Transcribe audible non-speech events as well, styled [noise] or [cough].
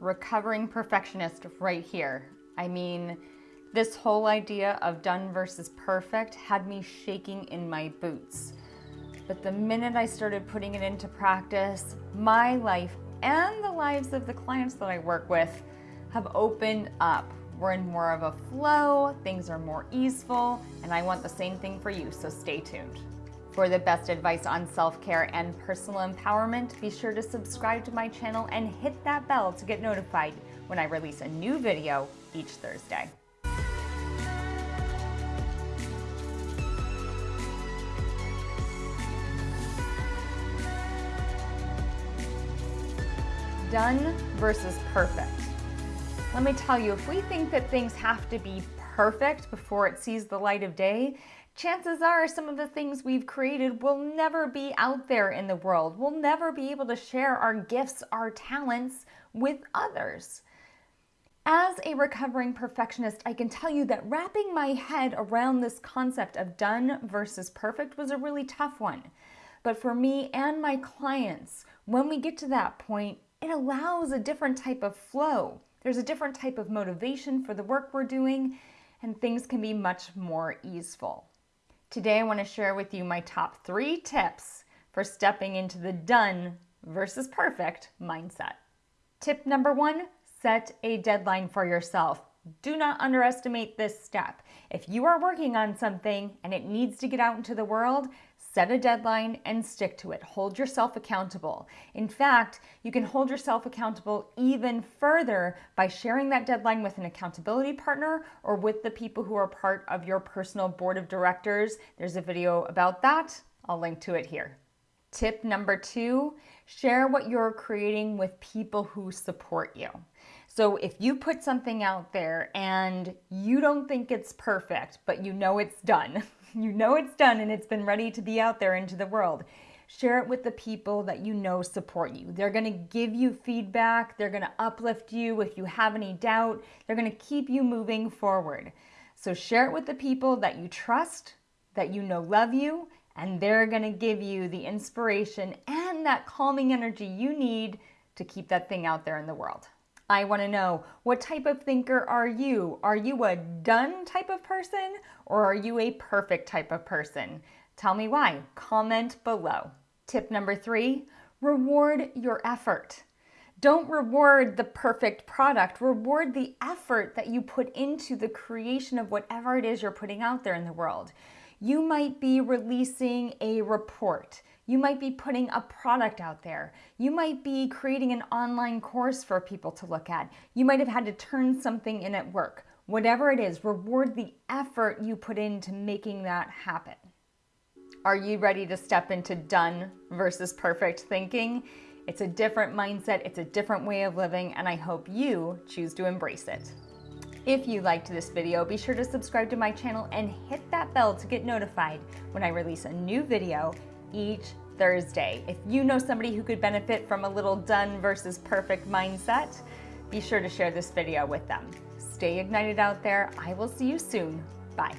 recovering perfectionist right here. I mean, this whole idea of done versus perfect had me shaking in my boots. But the minute I started putting it into practice, my life and the lives of the clients that I work with have opened up. We're in more of a flow, things are more easeful, and I want the same thing for you, so stay tuned. For the best advice on self-care and personal empowerment, be sure to subscribe to my channel and hit that bell to get notified when I release a new video each Thursday. Done versus perfect. Let me tell you, if we think that things have to be perfect before it sees the light of day, chances are some of the things we've created will never be out there in the world. We'll never be able to share our gifts, our talents with others. As a recovering perfectionist, I can tell you that wrapping my head around this concept of done versus perfect was a really tough one. But for me and my clients, when we get to that point, it allows a different type of flow. There's a different type of motivation for the work we're doing, and things can be much more easeful. Today, I want to share with you my top three tips for stepping into the done versus perfect mindset. Tip number one, set a deadline for yourself. Do not underestimate this step. If you are working on something and it needs to get out into the world, Set a deadline and stick to it. Hold yourself accountable. In fact, you can hold yourself accountable even further by sharing that deadline with an accountability partner or with the people who are part of your personal board of directors. There's a video about that. I'll link to it here. Tip number two, share what you're creating with people who support you. So if you put something out there and you don't think it's perfect, but you know it's done, [laughs] you know it's done and it's been ready to be out there into the world. Share it with the people that you know support you. They're going to give you feedback. They're going to uplift you if you have any doubt. They're going to keep you moving forward. So share it with the people that you trust, that you know love you, and they're going to give you the inspiration and that calming energy you need to keep that thing out there in the world. I want to know what type of thinker are you? Are you a done type of person or are you a perfect type of person? Tell me why. Comment below. Tip number three, reward your effort. Don't reward the perfect product. Reward the effort that you put into the creation of whatever it is you're putting out there in the world. You might be releasing a report. You might be putting a product out there. You might be creating an online course for people to look at. You might have had to turn something in at work. Whatever it is, reward the effort you put into making that happen. Are you ready to step into done versus perfect thinking? It's a different mindset, it's a different way of living, and I hope you choose to embrace it. If you liked this video, be sure to subscribe to my channel and hit that bell to get notified when I release a new video each Thursday. If you know somebody who could benefit from a little done versus perfect mindset, be sure to share this video with them. Stay ignited out there. I will see you soon. Bye.